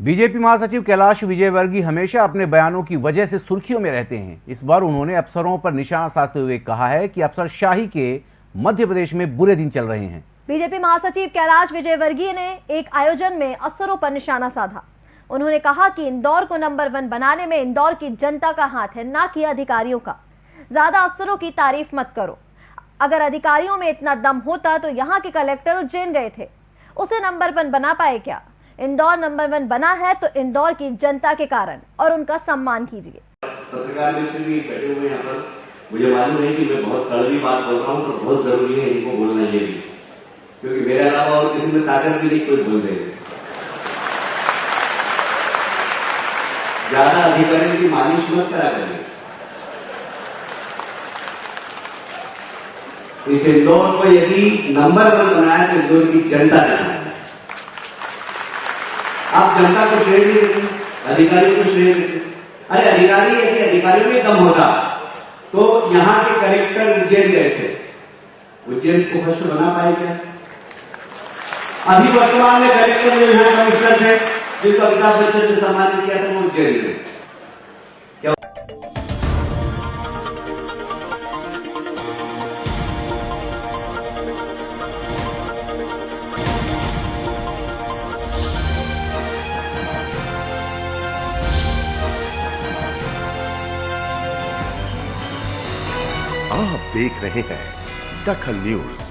BJP महासचिव कैलाश विजयवर्गीय हमेशा अपने बयानों की वजह से सुर्खियों में रहते हैं। इस बार उन्होंने अफसरों पर निशाना साधते हुए कहा है कि अफसरशाही के मध्य प्रदेश में बुरे दिन चल रहे हैं। बीजेपी महासचिव कैलाश विजयवर्गीय ने एक आयोजन में अफसरों पर निशाना साधा। उन्होंने कहा कि इंदौर को नंबर वन बनाने में इंदौर की जनता का हाथ है, ना कि अधिकारियों का। ज़्यादा अफसरों की तारीफ़ मत करो। अगर अधिकारियों में इतना दम होता तो यहाँ के कलेक्टर उज्जैन गए थे। उसे नंबर वन बना पाए क्या? इंदौर नंबर वन बना है तो इंदौर की जनता के कारण, और उनका सम्मान कीजिए। मुझे मालूम है कि मैं बहुत कड़वी बात बोल रहा हूँ तो बहुत ज़रूरी है इनको बोलना ये भी। क्योंकि मेरे अलावा और किसी में ताकत भी नहीं, कोई बोल देंगे। ज़्यादा अधिकारी की मालिश मत करा करें इस इंदौर को यदि नंबर वन बनाया तो इंदौर की जनता बनाए आप जनता को श्रेय नहीं देते, अधिकारियों को श्रेय देते। अरे अधिकारी यदि अधिकारियों में कम होता। तो यहाँ के कलेक्टर उज्जैन गए थे। उज्जैन को भ्रष्ट बना पाए क्या? अभी वर्तमान में कलेक्टर जो यहाँ कमिश्नर है, जिसको अमिताभ बच्चन ने सम्मानित किया था, वो उज्जैन में। आप देख रहे हैं दखल न्यूज़।